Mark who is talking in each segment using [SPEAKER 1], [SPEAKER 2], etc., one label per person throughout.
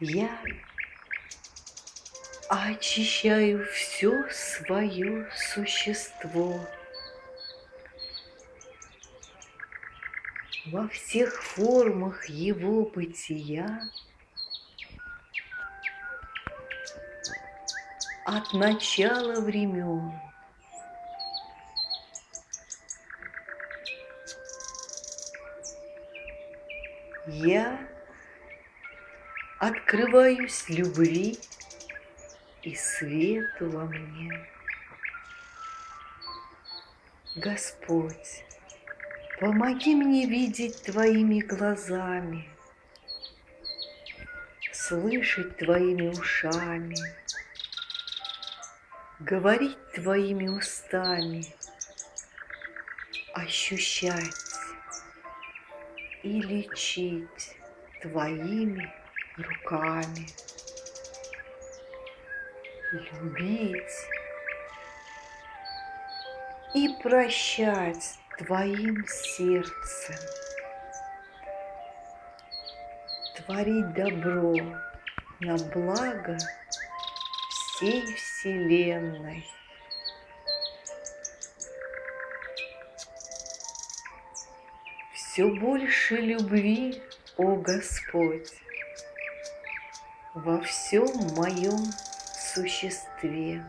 [SPEAKER 1] Я очищаю все свое существо. Во всех формах его бытия от начала времен. Я открываюсь любви и свету во мне. Господь, помоги мне видеть Твоими глазами, слышать Твоими ушами, говорить Твоими устами, ощущать и лечить Твоими руками. Любить и прощать твоим сердцем, творить добро на благо всей Вселенной. Все больше любви, о Господь, во всем моем существе.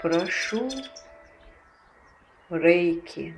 [SPEAKER 1] Прошу Рейки.